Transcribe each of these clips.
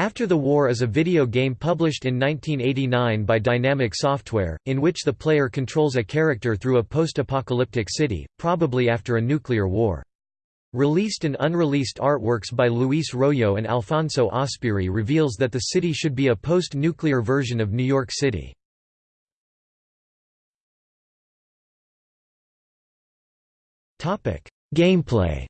After the War is a video game published in 1989 by Dinamic Software, in which the player controls a character through a post-apocalyptic city, probably after a nuclear war. Released and unreleased artworks by Luis Royo and Alfonso Azpiri reveals that the city should be a post-nuclear version of New York City. Gameplay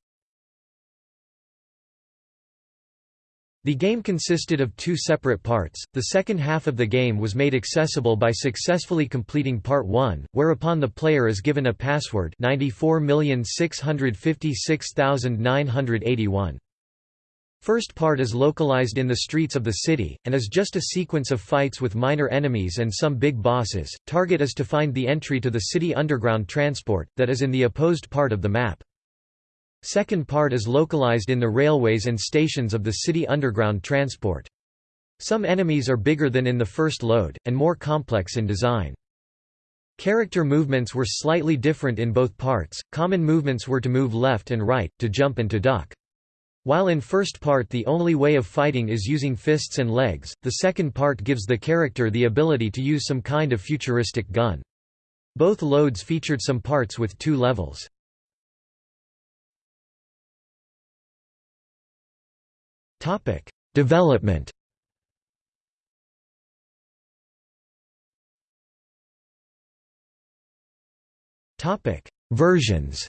The game consisted of two separate parts. The second half of the game was made accessible by successfully completing part 1, whereupon the player is given a password 94656981. First part is localized in the streets of the city, and is just a sequence of fights with minor enemies and some big bosses. Target is to find the entry to the city underground transport, that is in the opposed part of the map. Second part is localized in the railways and stations of the city underground transport. Some enemies are bigger than in the first load, and more complex in design. Character movements were slightly different in both parts, common movements were to move left and right, to jump and to duck. While in first part the only way of fighting is using fists and legs, the second part gives the character the ability to use some kind of futuristic gun. Both loads featured some parts with two levels. Topic: Development. Topic: Versions.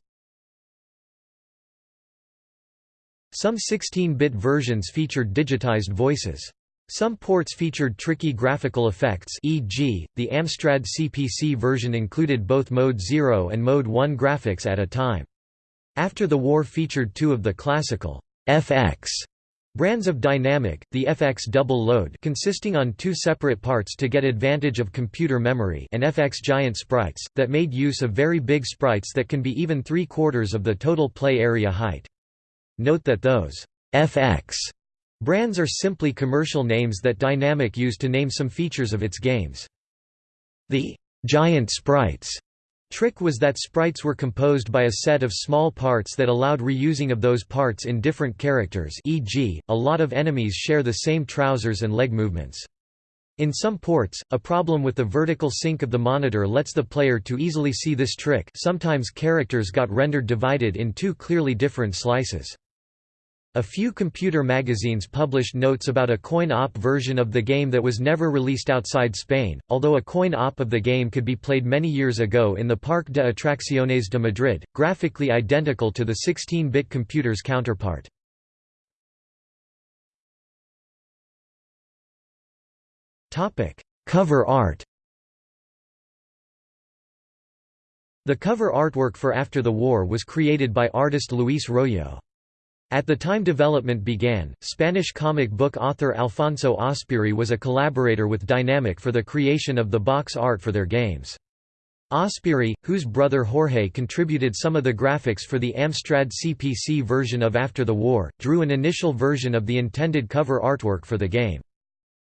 Some 16-bit versions featured digitized voices. Some ports featured tricky graphical effects e.g., the Amstrad CPC version included both Mode 0 and Mode 1 graphics at a time. After the war featured two of the classical FX Brands of Dinamic, the FX double load consisting on two separate parts to get advantage of computer memory and FX giant sprites, that made use of very big sprites that can be even three-quarters of the total play area height. Note that those FX brands are simply commercial names that Dinamic used to name some features of its games. The giant sprites Trick was that sprites were composed by a set of small parts that allowed reusing of those parts in different characters e.g., a lot of enemies share the same trousers and leg movements. In some ports, a problem with the vertical sync of the monitor lets the player to easily see this trick sometimes characters got rendered divided in two clearly different slices. A few computer magazines published notes about a coin-op version of the game that was never released outside Spain, although a coin-op of the game could be played many years ago in the Parque de Atracciones de Madrid, graphically identical to the 16-bit computer's counterpart. Cover art The cover artwork for After the War was created by artist Luis Royo. At the time development began, Spanish comic book author Alfonso Azpiri was a collaborator with Dinamic for the creation of the box art for their games. Azpiri, whose brother Jorge contributed some of the graphics for the Amstrad CPC version of After the War, drew an initial version of the intended cover artwork for the game.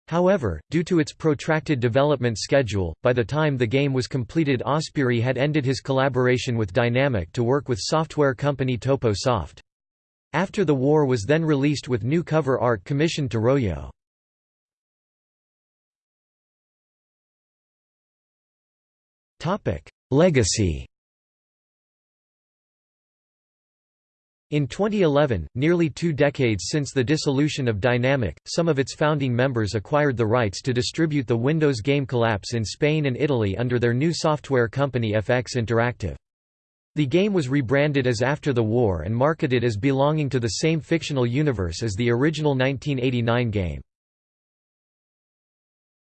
However, due to its protracted development schedule, by the time the game was completed Azpiri had ended his collaboration with Dinamic to work with software company Topo Soft. After the war was then released with new cover art commissioned to Royo. Legacy In 2011, nearly two decades since the dissolution of Dinamic, some of its founding members acquired the rights to distribute the Windows game Collapse in Spain and Italy under their new software company FX Interactive. The game was rebranded as After the War and marketed as belonging to the same fictional universe as the original 1989 game.